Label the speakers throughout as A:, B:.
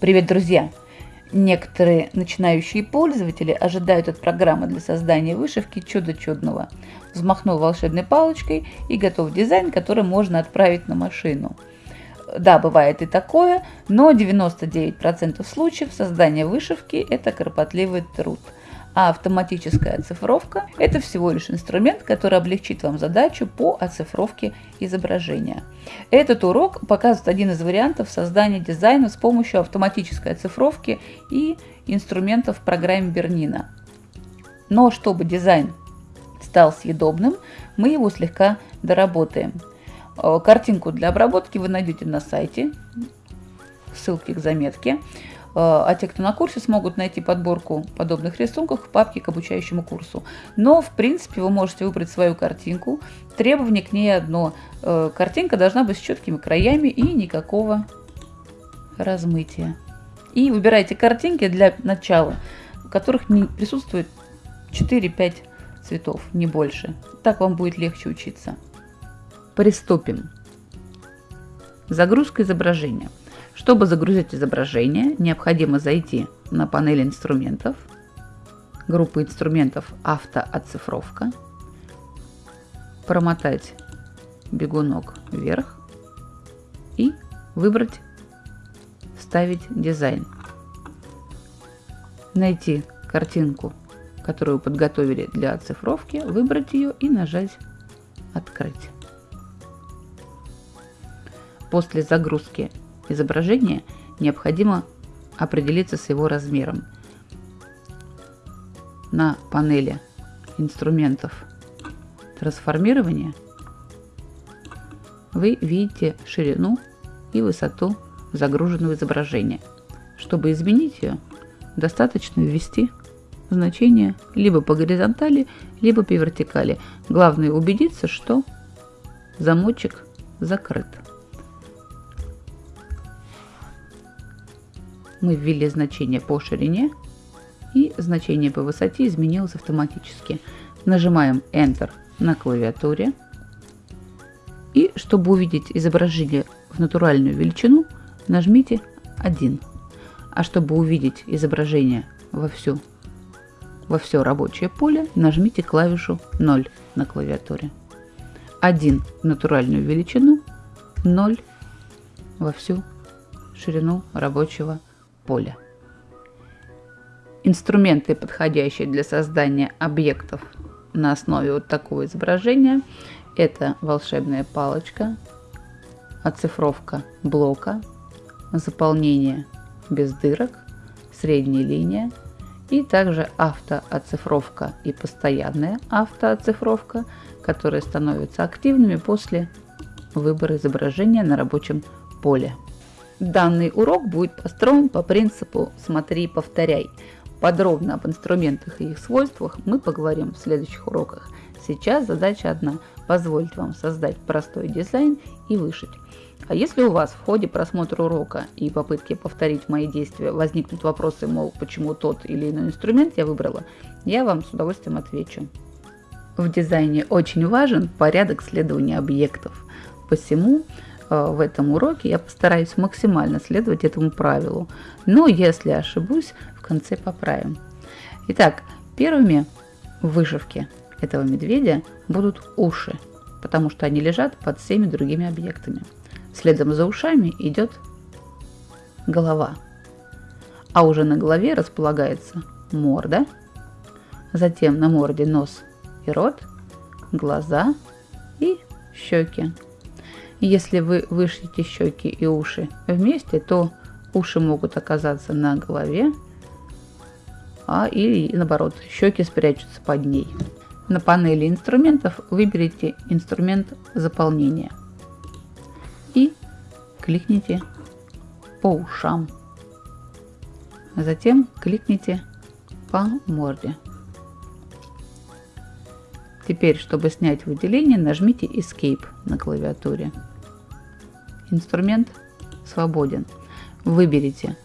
A: Привет, друзья! Некоторые начинающие пользователи ожидают от программы для создания вышивки чудо чудного. Взмахнул волшебной палочкой и готов дизайн, который можно отправить на машину. Да, бывает и такое, но 99% случаев создания вышивки – это кропотливый труд – а автоматическая оцифровка – это всего лишь инструмент, который облегчит вам задачу по оцифровке изображения. Этот урок показывает один из вариантов создания дизайна с помощью автоматической оцифровки и инструментов в программе Бернина. Но чтобы дизайн стал съедобным, мы его слегка доработаем. Э, картинку для обработки вы найдете на сайте, ссылки к заметке. Э, а те, кто на курсе, смогут найти подборку подобных рисунков в папке к обучающему курсу. Но, в принципе, вы можете выбрать свою картинку. Требование к ней одно. Э, картинка должна быть с четкими краями и никакого размытия. И выбирайте картинки для начала, в которых присутствует 4-5 цветов, не больше. Так вам будет легче учиться. Приступим. Загрузка изображения. Чтобы загрузить изображение, необходимо зайти на панель инструментов, группы инструментов автооцифровка, промотать бегунок вверх и выбрать «Вставить дизайн». Найти картинку, которую подготовили для оцифровки, выбрать ее и нажать «Открыть». После загрузки изображения необходимо определиться с его размером. На панели инструментов трансформирования вы видите ширину и высоту загруженного изображения. Чтобы изменить ее, достаточно ввести значение либо по горизонтали, либо по вертикали. Главное убедиться, что замочек закрыт. Мы ввели значение по ширине и значение по высоте изменилось автоматически. Нажимаем Enter на клавиатуре. И чтобы увидеть изображение в натуральную величину, нажмите 1. А чтобы увидеть изображение во, всю, во все рабочее поле, нажмите клавишу 0 на клавиатуре. 1 в натуральную величину, 0 во всю ширину рабочего поля. Инструменты, подходящие для создания объектов на основе вот такого изображения, это волшебная палочка, оцифровка блока, заполнение без дырок, средняя линия и также автооцифровка и постоянная автооцифровка, которые становятся активными после выбора изображения на рабочем поле. Данный урок будет построен по принципу «смотри, повторяй». Подробно об инструментах и их свойствах мы поговорим в следующих уроках. Сейчас задача одна – позволить вам создать простой дизайн и вышить. А если у вас в ходе просмотра урока и попытки повторить мои действия возникнут вопросы, мол, почему тот или иной инструмент я выбрала, я вам с удовольствием отвечу. В дизайне очень важен порядок следования объектов. Посему в этом уроке я постараюсь максимально следовать этому правилу. Но если ошибусь, в конце поправим. Итак, первыми в вышивке этого медведя будут уши, потому что они лежат под всеми другими объектами. Следом за ушами идет голова. А уже на голове располагается морда, затем на морде нос и рот, глаза и щеки. Если вы вышьете щеки и уши вместе, то уши могут оказаться на голове, а или наоборот, щеки спрячутся под ней. На панели инструментов выберите инструмент заполнения и кликните по ушам. Затем кликните по морде. Теперь, чтобы снять выделение, нажмите Escape на клавиатуре. Инструмент свободен. Выберите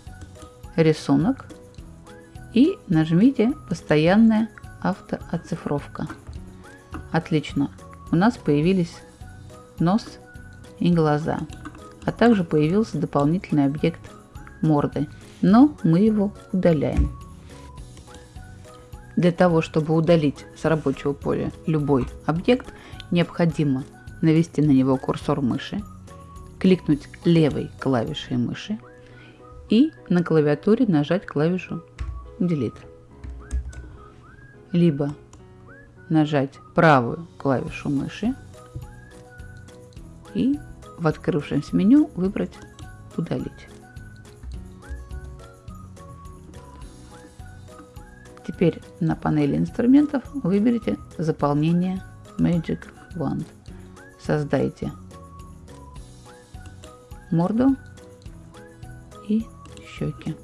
A: рисунок и нажмите «Постоянная автооцифровка». Отлично. У нас появились нос и глаза, а также появился дополнительный объект морды, но мы его удаляем. Для того, чтобы удалить с рабочего поля любой объект, необходимо навести на него курсор мыши, кликнуть левой клавишей мыши и на клавиатуре нажать клавишу Delete. Либо нажать правую клавишу мыши и в открывшемся меню выбрать «Удалить». Теперь на панели инструментов выберите заполнение Magic Wand. Создайте морду и щеки.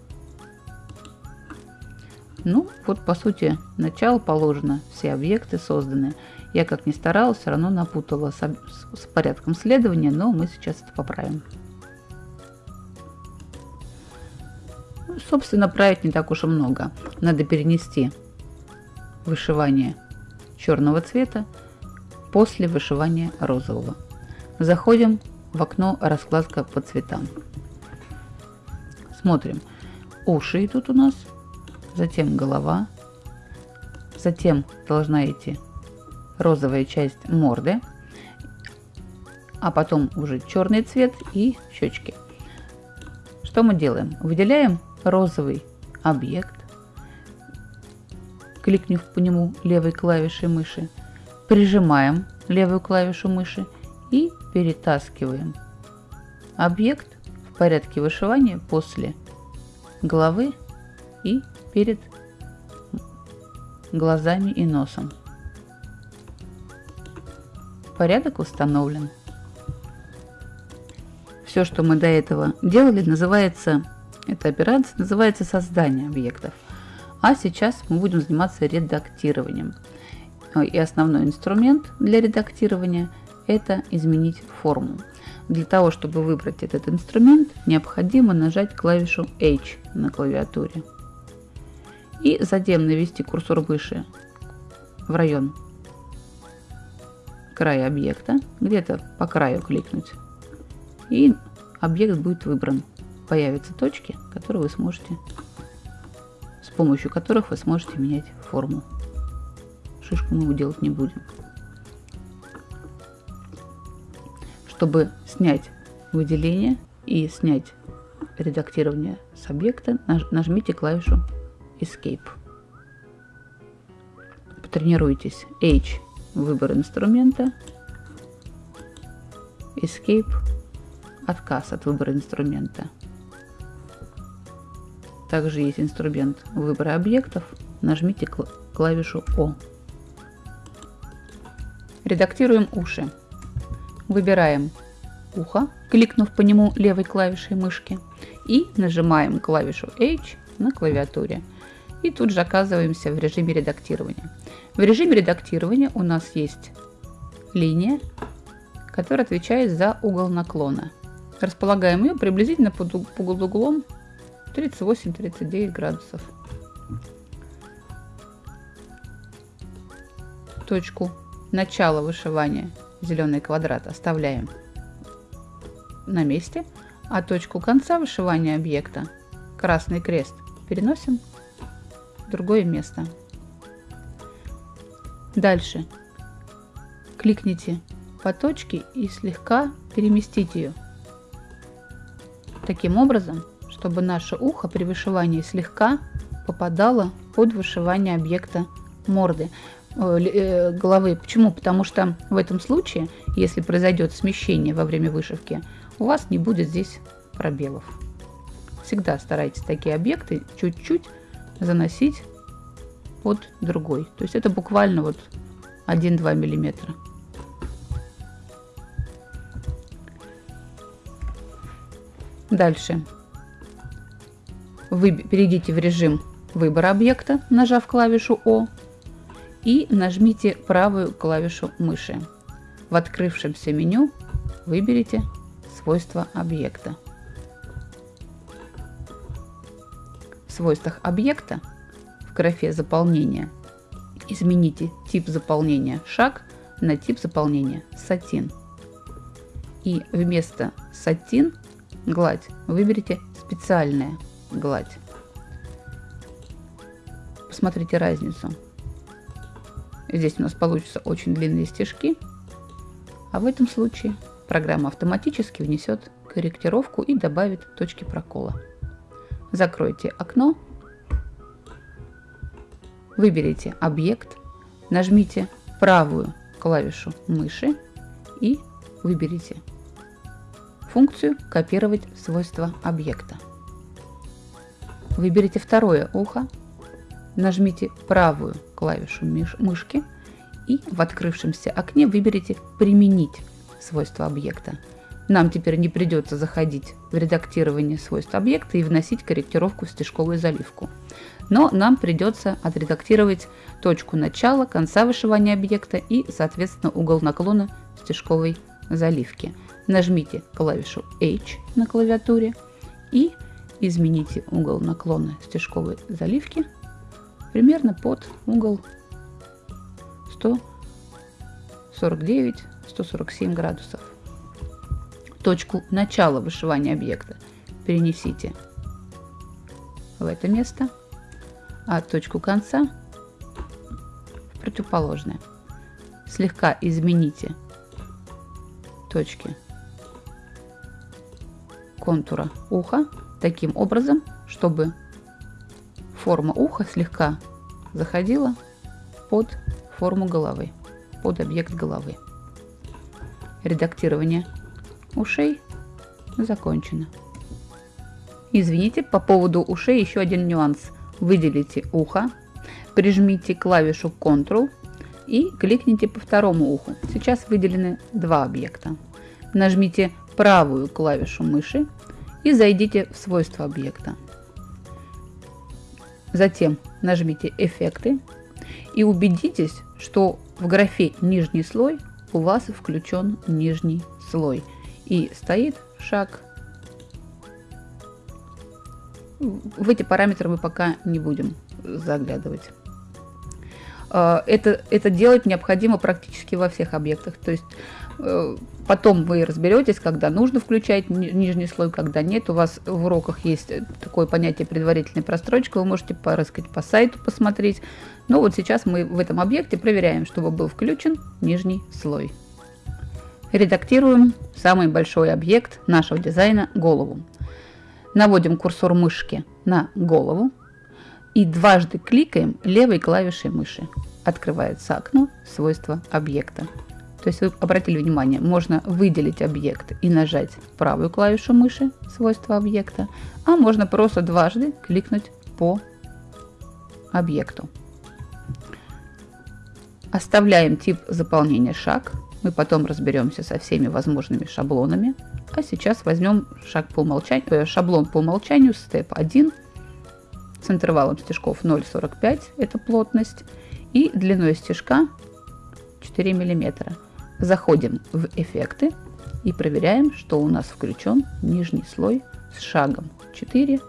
A: Ну, вот по сути начало положено, все объекты созданы. Я как ни старалась, все равно напутала с, с порядком следования, но мы сейчас это поправим. Собственно, править не так уж и много. Надо перенести вышивание черного цвета после вышивания розового. Заходим в окно раскладка по цветам. Смотрим. Уши идут у нас, затем голова, затем должна идти розовая часть морды, а потом уже черный цвет и щечки. Что мы делаем? Выделяем розовый объект, кликнув по нему левой клавишей мыши, прижимаем левую клавишу мыши и перетаскиваем объект в порядке вышивания после головы и перед глазами и носом. Порядок установлен. Все, что мы до этого делали, называется, эта операция называется создание объектов. А сейчас мы будем заниматься редактированием. И основной инструмент для редактирования – это изменить форму. Для того, чтобы выбрать этот инструмент, необходимо нажать клавишу H на клавиатуре. И затем навести курсор выше в район края объекта, где-то по краю кликнуть. И объект будет выбран. Появятся точки, которые вы сможете, с помощью которых вы сможете менять форму. Шишку мы делать не будем. Чтобы снять выделение и снять редактирование с объекта, нажмите клавишу Escape. Потренируйтесь. H – выбор инструмента. Escape – отказ от выбора инструмента. Также есть инструмент выбора объектов. Нажмите клавишу О. Редактируем уши. Выбираем ухо, кликнув по нему левой клавишей мышки, и нажимаем клавишу H на клавиатуре. И тут же оказываемся в режиме редактирования. В режиме редактирования у нас есть линия, которая отвечает за угол наклона. Располагаем ее приблизительно под, углом 38-39 градусов. Точку начала вышивания зеленый квадрат оставляем на месте, а точку конца вышивания объекта, красный крест, переносим в другое место. Дальше кликните по точке и слегка переместите ее. Таким образом, чтобы наше ухо при вышивании слегка попадало под вышивание объекта морды. Э, э, головы. Почему? Потому что в этом случае, если произойдет смещение во время вышивки, у вас не будет здесь пробелов. Всегда старайтесь такие объекты чуть-чуть заносить под другой. То есть это буквально вот 1-2 миллиметра. Дальше. Вы перейдите в режим выбора объекта, нажав клавишу О и нажмите правую клавишу мыши. В открывшемся меню выберите свойства объекта. В свойствах объекта в графе заполнения измените тип заполнения шаг на тип заполнения сатин. И вместо сатин гладь. Выберите специальная гладь. Посмотрите разницу. Здесь у нас получатся очень длинные стежки, а в этом случае программа автоматически внесет корректировку и добавит точки прокола. Закройте окно, выберите объект, нажмите правую клавишу мыши и выберите функцию «Копировать свойства объекта». Выберите второе ухо, нажмите правую клавишу мышки и в открывшемся окне выберите «Применить свойства объекта». Нам теперь не придется заходить в редактирование свойств объекта и вносить корректировку в стежковую заливку. Но нам придется отредактировать точку начала, конца вышивания объекта и, соответственно, угол наклона стежковой заливки. Нажмите клавишу H на клавиатуре и измените угол наклона стежковой заливки примерно под угол 149-147 градусов. Точку начала вышивания объекта перенесите в это место, а точку конца в противоположное. Слегка измените точки контура уха таким образом, чтобы форма уха слегка заходила под форму головы, под объект головы. Редактирование ушей закончено. Извините, по поводу ушей еще один нюанс. Выделите ухо, прижмите клавишу Ctrl и кликните по второму уху. Сейчас выделены два объекта. Нажмите правую клавишу мыши и зайдите в свойства объекта. Затем нажмите «Эффекты» и убедитесь, что в графе «Нижний слой» у вас включен нижний слой и стоит шаг. В эти параметры мы пока не будем заглядывать. А, это, это делать необходимо практически во всех объектах. То есть э, потом вы разберетесь, когда нужно включать нижний слой, когда нет. У вас в уроках есть такое понятие предварительной прострочка. Вы можете порыскать по сайту, посмотреть. Но вот сейчас мы в этом объекте проверяем, чтобы был включен нижний слой. Редактируем самый большой объект нашего дизайна – голову. Наводим курсор мышки на голову и дважды кликаем левой клавишей мыши. Открывается окно свойства объекта. То есть вы обратили внимание, можно выделить объект и нажать правую клавишу мыши свойства объекта, а можно просто дважды кликнуть по объекту. Оставляем тип заполнения шаг. Мы потом разберемся со всеми возможными шаблонами. А сейчас возьмем шаг по умолчанию, э, шаблон по умолчанию, степ 1 с интервалом стежков 0,45, это плотность, и длиной стежка 4 мм. Заходим в эффекты и проверяем, что у нас включен нижний слой с шагом 4 и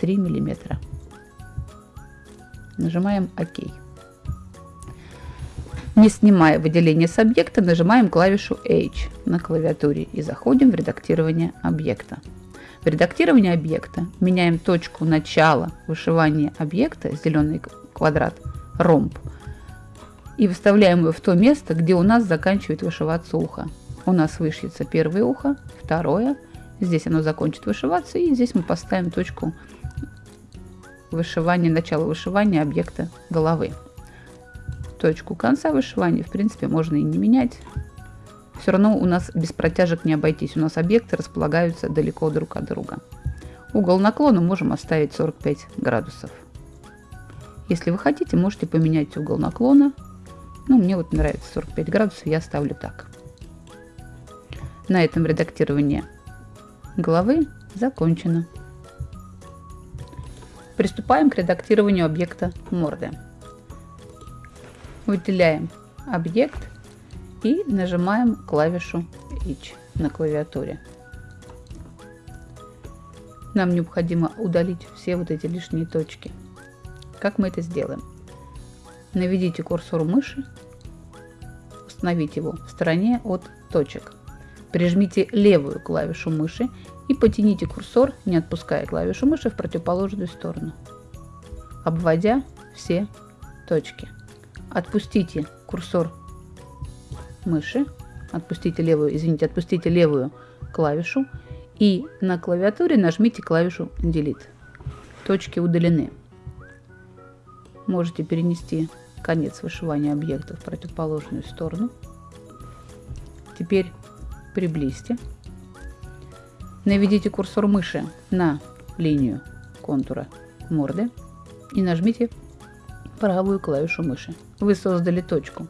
A: 3 мм. Нажимаем ОК. Не снимая выделение с объекта, нажимаем клавишу H на клавиатуре и заходим в редактирование объекта. В редактировании объекта меняем точку начала вышивания объекта, зеленый квадрат, ромб, и выставляем его в то место, где у нас заканчивает вышиваться ухо. У нас вышьется первое ухо, второе, здесь оно закончит вышиваться, и здесь мы поставим точку вышивания, начала вышивания объекта головы. Точку конца вышивания, в принципе, можно и не менять, все равно у нас без протяжек не обойтись. У нас объекты располагаются далеко друг от друга. Угол наклона можем оставить 45 градусов. Если вы хотите, можете поменять угол наклона. Ну, мне вот нравится 45 градусов, я ставлю так. На этом редактирование головы закончено. Приступаем к редактированию объекта морды. Выделяем объект и нажимаем клавишу H на клавиатуре. Нам необходимо удалить все вот эти лишние точки. Как мы это сделаем? Наведите курсор мыши, установите его в стороне от точек. Прижмите левую клавишу мыши И потяните курсор, не отпуская клавишу мыши, в противоположную сторону, обводя все точки. Отпустите курсор мыши, отпустите левую, извините, отпустите левую клавишу и на клавиатуре нажмите клавишу Delete. Точки удалены. Можете перенести конец вышивания объекта в противоположную сторону. Теперь приблизьте. Наведите курсор мыши на линию контура морды и нажмите правую клавишу мыши. Вы создали точку.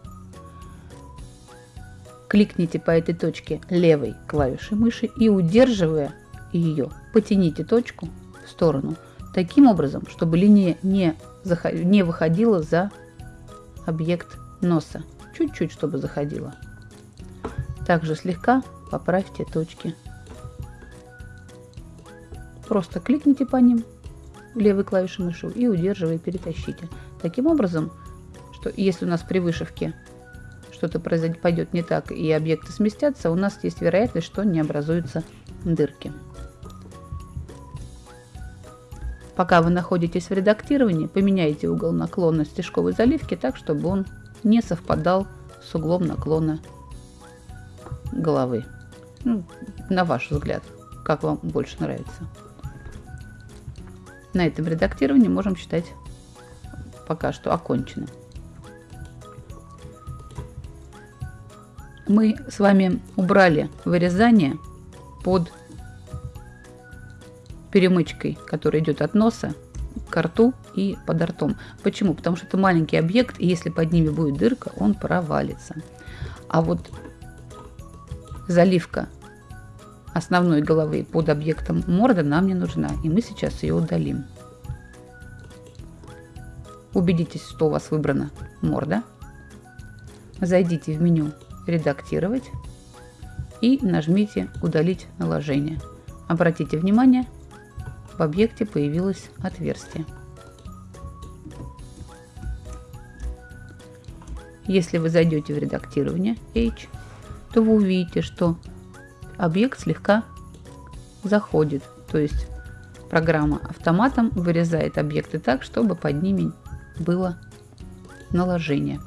A: Кликните по этой точке левой клавишей мыши и удерживая ее, потяните точку в сторону таким образом, чтобы линия не, не выходила за объект носа. Чуть-чуть, чтобы заходила. Также слегка поправьте точки. Просто кликните по ним левой клавишей мыши и удерживая перетащите. Таким образом, что если у нас при вышивке что-то пойдет не так и объекты сместятся, у нас есть вероятность, что не образуются дырки. Пока вы находитесь в редактировании, поменяйте угол наклона стежковой заливки так, чтобы он не совпадал с углом наклона головы. Ну, на ваш взгляд, как вам больше нравится. На этом редактировании можем считать пока что оконченным. Мы с вами убрали вырезание под перемычкой, которая идет от носа к рту и под ртом. Почему? Потому что это маленький объект, и если под ними будет дырка, он провалится. А вот заливка основной головы под объектом морда нам не нужна, и мы сейчас ее удалим. Убедитесь, что у вас выбрана морда. Зайдите в меню «Редактировать» и нажмите «Удалить наложение». Обратите внимание, в объекте появилось отверстие. Если вы зайдете в редактирование H, то вы увидите, что объект слегка заходит. То есть программа автоматом вырезает объекты так, чтобы под ними было наложение.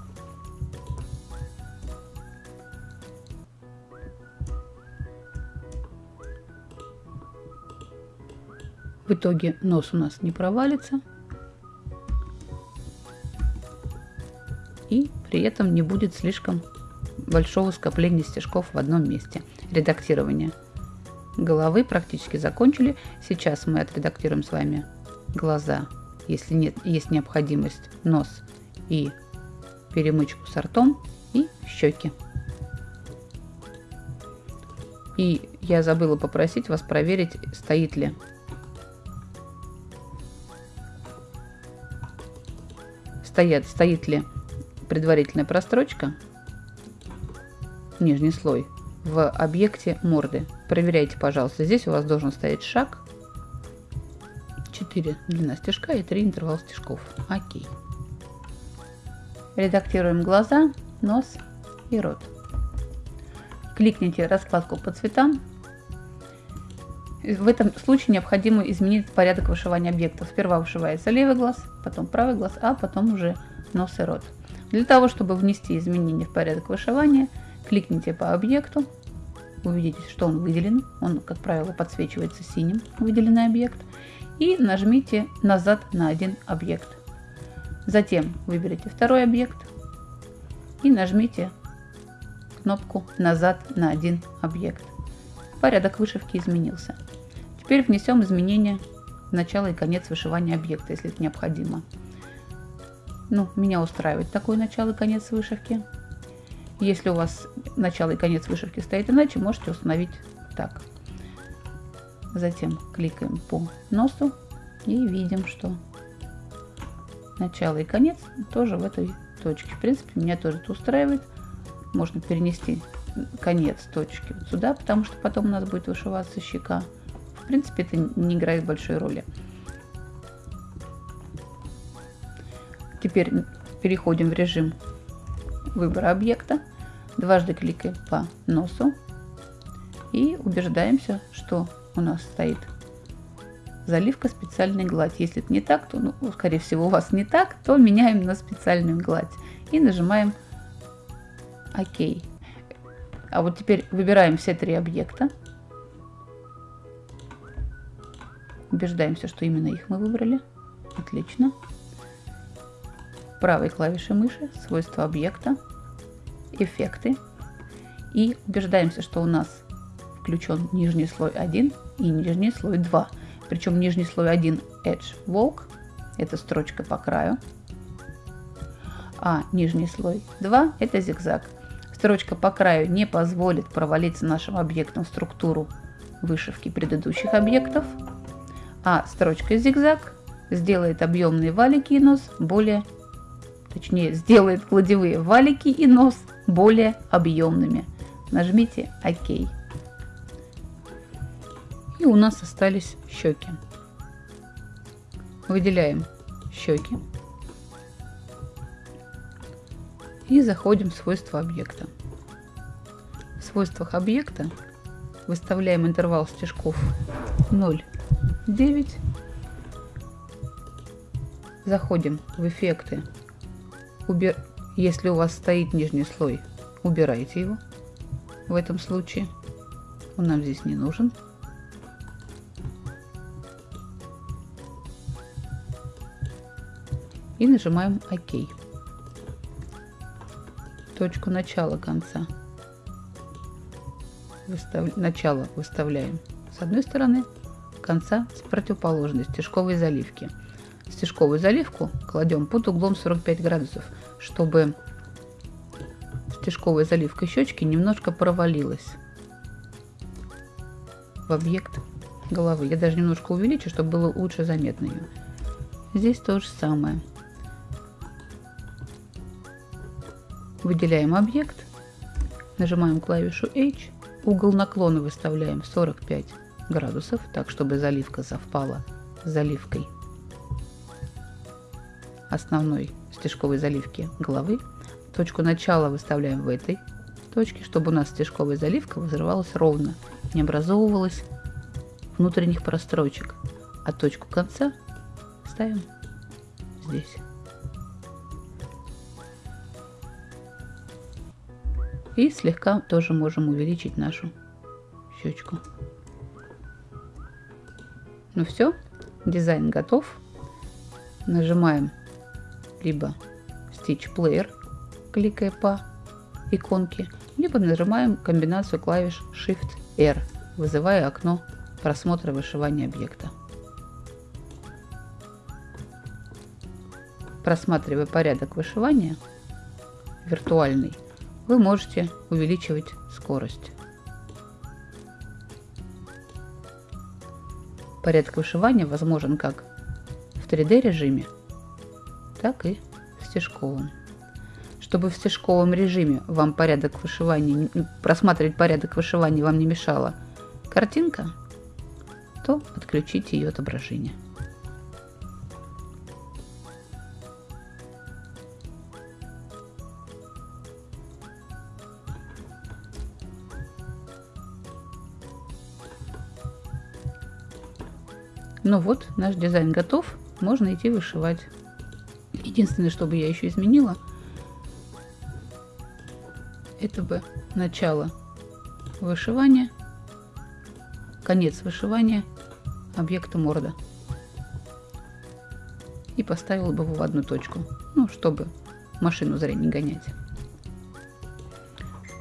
A: В итоге нос у нас не провалится. И при этом не будет слишком большого скопления стежков в одном месте. Редактирование головы практически закончили. Сейчас мы отредактируем с вами глаза, если нет, есть необходимость, нос и перемычку с ртом и щеки. И я забыла попросить вас проверить, стоит ли стоят, стоит ли предварительная прострочка, нижний слой, в объекте морды. Проверяйте, пожалуйста. Здесь у вас должен стоять шаг, 4 длина стежка и 3 интервал стежков. Окей. Редактируем глаза, нос и рот. Кликните раскладку по цветам в этом случае необходимо изменить порядок вышивания объектов. Сперва вышивается левый глаз, потом правый глаз, а потом уже нос и рот. Для того, чтобы внести изменения в порядок вышивания, кликните по объекту, увидите, что он выделен, он, как правило, подсвечивается синим, выделенный объект, и нажмите назад на один объект. Затем выберите второй объект и нажмите кнопку «Назад на один объект». Порядок вышивки изменился. Теперь внесем изменения в начало и конец вышивания объекта, если это необходимо. Ну, меня устраивает такой начало и конец вышивки. Если у вас начало и конец вышивки стоит иначе, можете установить так. Затем кликаем по носу и видим, что начало и конец тоже в этой точке. В принципе, меня тоже это устраивает. Можно перенести конец точки вот сюда, потому что потом у нас будет вышиваться щека. В принципе, это не играет большой роли. Теперь переходим в режим выбора объекта. Дважды кликаем по носу и убеждаемся, что у нас стоит заливка специальной гладь. Если это не так, то, ну, скорее всего, у вас не так, то меняем на специальную гладь и нажимаем ОК. А вот теперь выбираем все три объекта. Убеждаемся, что именно их мы выбрали. Отлично. Правой клавишей мыши свойства объекта, эффекты. И убеждаемся, что у нас включен нижний слой 1 и нижний слой 2. Причем нижний слой 1 Edge Walk, это строчка по краю, а нижний слой 2 это зигзаг. Строчка по краю не позволит провалиться нашим объектам в структуру вышивки предыдущих объектов, а строчка зигзаг сделает объемные валики и нос более, точнее сделает кладевые валики и нос более объемными. Нажмите ОК. И у нас остались щеки. Выделяем щеки. И заходим в свойства объекта. В свойствах объекта выставляем интервал стежков 0,9. Заходим в эффекты. Убер... Если у вас стоит нижний слой, убирайте его. В этом случае он нам здесь не нужен. и нажимаем ОК. Точку начала конца. Выстав... Начало выставляем с одной стороны, конца с противоположной стежковой заливки. Стежковую заливку кладем под углом 45 градусов, чтобы стежковая заливка щечки немножко провалилась в объект головы. Я даже немножко увеличу, чтобы было лучше заметно ее. Здесь то же самое. Выделяем объект, нажимаем клавишу H, угол наклона выставляем 45 градусов, так чтобы заливка совпала с заливкой основной стежковой заливки головы. Точку начала выставляем в этой точке, чтобы у нас стежковая заливка взрывалась ровно, не образовывалась внутренних прострочек. А точку конца ставим здесь. И слегка тоже можем увеличить нашу щечку. Ну все, дизайн готов. Нажимаем либо Stitch Player, кликая по иконке, либо нажимаем комбинацию клавиш Shift-R, вызывая окно просмотра вышивания объекта. Просматривая порядок вышивания, виртуальный, вы можете увеличивать скорость. Порядок вышивания возможен как в 3D режиме, так и в стежковом. Чтобы в стежковом режиме вам порядок вышивания, просматривать порядок вышивания вам не мешала картинка, то отключите ее отображение. Ну вот, наш дизайн готов, можно идти вышивать. Единственное, что бы я еще изменила, это бы начало вышивания, конец вышивания объекта морда. И поставила бы его в одну точку, ну, чтобы машину зря не гонять.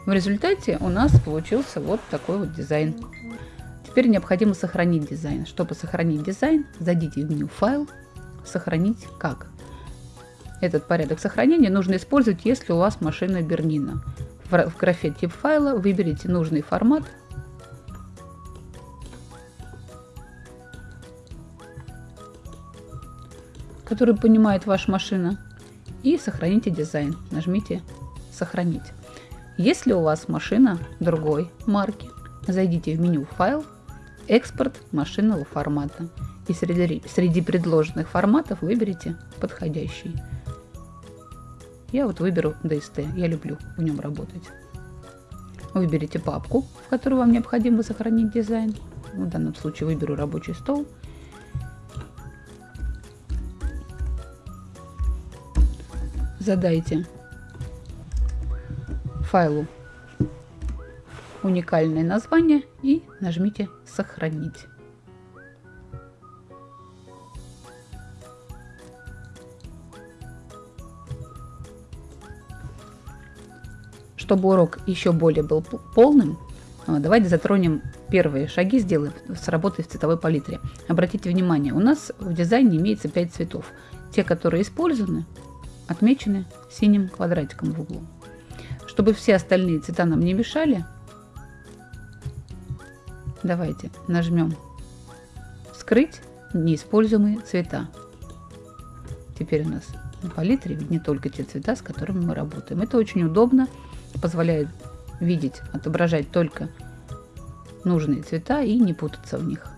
A: В результате у нас получился вот такой вот дизайн. Теперь необходимо сохранить дизайн. Чтобы сохранить дизайн, зайдите в меню «Файл», «Сохранить как». Этот порядок сохранения нужно использовать, если у вас машина Бернина. В графе «Тип файла» выберите нужный формат. который понимает ваша машина. И сохраните дизайн. Нажмите «Сохранить». Если у вас машина другой марки, зайдите в меню «Файл», экспорт машинного формата. И среди, среди предложенных форматов выберите подходящий. Я вот выберу DST, я люблю в нем работать. Выберите папку, в которую вам необходимо сохранить дизайн. В данном случае выберу рабочий стол. Задайте файлу уникальное название и нажмите «Сохранить». Чтобы урок еще более был полным, а, давайте затронем первые шаги, сделаем с работой в цветовой палитре. Обратите внимание, у нас в дизайне имеется 5 цветов. Те, которые использованы, отмечены синим квадратиком в углу. Чтобы все остальные цвета нам не мешали, давайте нажмем «Скрыть неиспользуемые цвета». Теперь у нас на палитре видны только те цвета, с которыми мы работаем. Это очень удобно позволяет видеть, отображать только нужные цвета и не путаться в них.